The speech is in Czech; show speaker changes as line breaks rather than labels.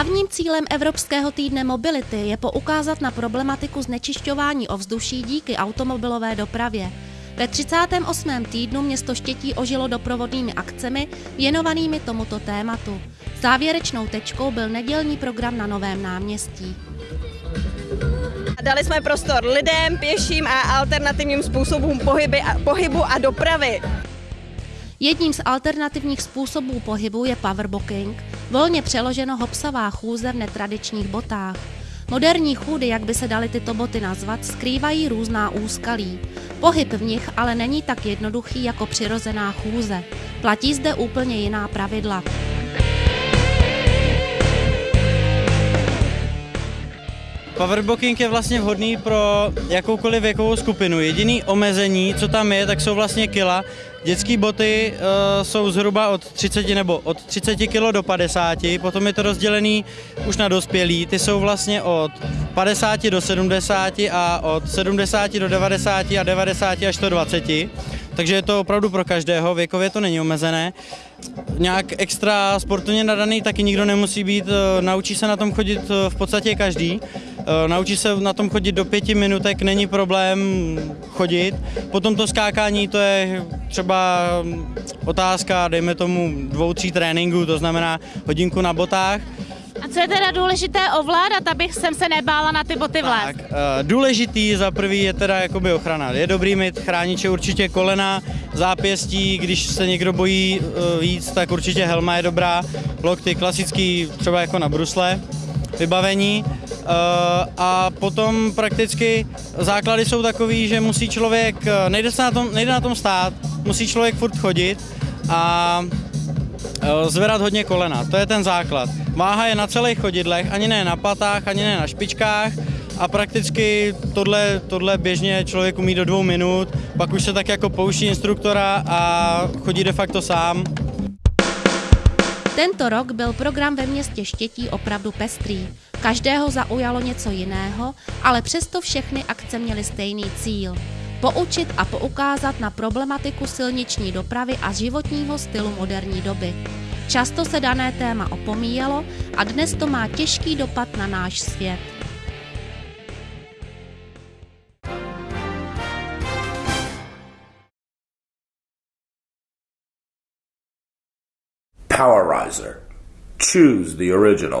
Hlavním cílem Evropského týdne mobility je poukázat na problematiku znečišťování ovzduší díky automobilové dopravě. Ve 38. týdnu město Štětí ožilo doprovodnými akcemi věnovanými tomuto tématu. Závěrečnou tečkou byl nedělní program na Novém náměstí.
Dali jsme prostor lidem, pěším a alternativním způsobům pohyby pohybu a dopravy.
Jedním z alternativních způsobů pohybu je powerbooking, volně přeloženo hopsavá chůze v netradičních botách. Moderní chůdy, jak by se daly tyto boty nazvat, skrývají různá úskalí. Pohyb v nich ale není tak jednoduchý jako přirozená chůze. Platí zde úplně jiná pravidla.
Powerbooking je vlastně vhodný pro jakoukoliv věkovou skupinu. Jediný omezení, co tam je, tak jsou vlastně kila. Dětské boty uh, jsou zhruba od 30 nebo od 30 kg do 50, potom je to rozdělený už na dospělí. Ty jsou vlastně od 50 do 70 a od 70 do 90 a 90 až 120. Takže je to opravdu pro každého, věkově to není omezené. Nějak extra sportovně nadaný taky nikdo nemusí být, eh, naučí se na tom chodit eh, v podstatě každý. Eh, naučí se na tom chodit do pěti minutek, není problém chodit. Potom to skákání, to je třeba otázka, dejme tomu dvou, tří tréninků, to znamená hodinku na botách.
A co je teda důležité ovládat, abych jsem se nebála na ty boty vlézt?
Tak, uh, důležitý za prvý je teda jakoby ochrana. Je dobrý mít chrániče určitě kolena, zápěstí, když se někdo bojí víc, tak určitě helma je dobrá. Lokty klasický, třeba jako na brusle, vybavení. Uh, a potom prakticky základy jsou takový, že musí člověk, nejde, se na tom, nejde na tom stát, musí člověk furt chodit a zvedat hodně kolena, to je ten základ. Váha je na celých chodidlech, ani ne na patách, ani ne na špičkách a prakticky tohle, tohle běžně člověk umí do dvou minut, pak už se tak jako pouští instruktora a chodí de facto sám.
Tento rok byl program ve městě Štětí opravdu pestrý. Každého zaujalo něco jiného, ale přesto všechny akce měly stejný cíl. Poučit a poukázat na problematiku silniční dopravy a životního stylu moderní doby. Často se dané téma opomíjelo a dnes to má těžký dopad na náš svět.
Powerizer. Choose the original.